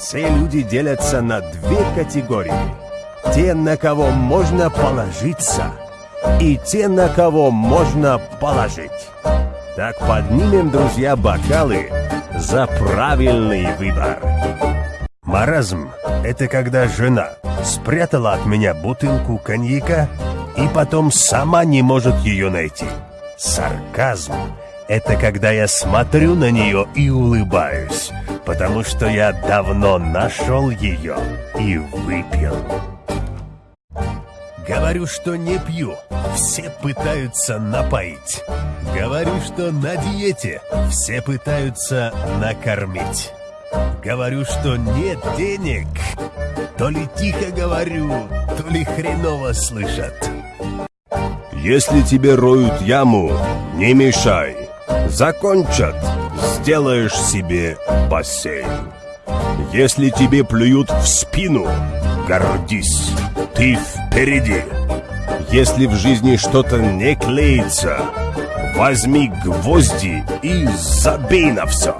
Все люди делятся на две категории. Те, на кого можно положиться, и те, на кого можно положить. Так поднимем, друзья, бокалы за правильный выбор. Маразм — это когда жена спрятала от меня бутылку коньяка и потом сама не может ее найти. Сарказм — это когда я смотрю на нее и улыбаюсь, потому что я давно нашел ее и выпил. Говорю, что не пью, все пытаются напоить. Говорю, что на диете, все пытаются накормить. Говорю, что нет денег, то ли тихо говорю, то ли хреново слышат. Если тебе роют яму, не мешай. Закончат, сделаешь себе бассейн. Если тебе плюют в спину, гордись, ты впереди. Если в жизни что-то не клеится, возьми гвозди и забей на все.